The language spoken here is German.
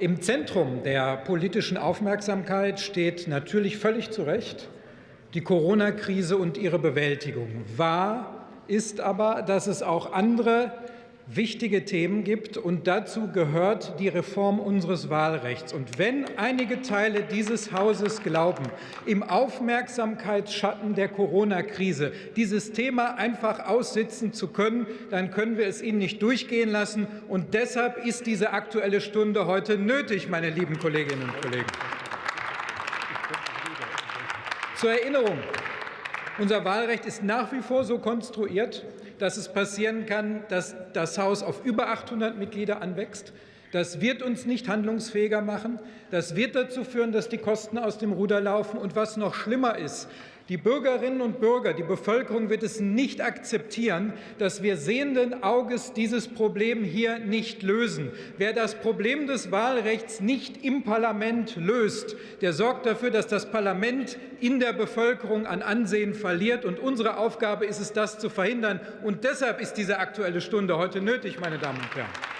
Im Zentrum der politischen Aufmerksamkeit steht natürlich völlig zu Recht die Corona-Krise und ihre Bewältigung. Wahr ist aber, dass es auch andere wichtige Themen gibt, und dazu gehört die Reform unseres Wahlrechts. Und wenn einige Teile dieses Hauses glauben, im Aufmerksamkeitsschatten der Corona-Krise dieses Thema einfach aussitzen zu können, dann können wir es ihnen nicht durchgehen lassen. Und deshalb ist diese Aktuelle Stunde heute nötig, meine lieben Kolleginnen und Kollegen. Zur Erinnerung. Unser Wahlrecht ist nach wie vor so konstruiert, dass es passieren kann, dass das Haus auf über 800 Mitglieder anwächst. Das wird uns nicht handlungsfähiger machen. Das wird dazu führen, dass die Kosten aus dem Ruder laufen. Und was noch schlimmer ist, die Bürgerinnen und Bürger, die Bevölkerung wird es nicht akzeptieren, dass wir sehenden Auges dieses Problem hier nicht lösen. Wer das Problem des Wahlrechts nicht im Parlament löst, der sorgt dafür, dass das Parlament in der Bevölkerung an Ansehen verliert. Und unsere Aufgabe ist es, das zu verhindern. Und deshalb ist diese Aktuelle Stunde heute nötig, meine Damen und Herren.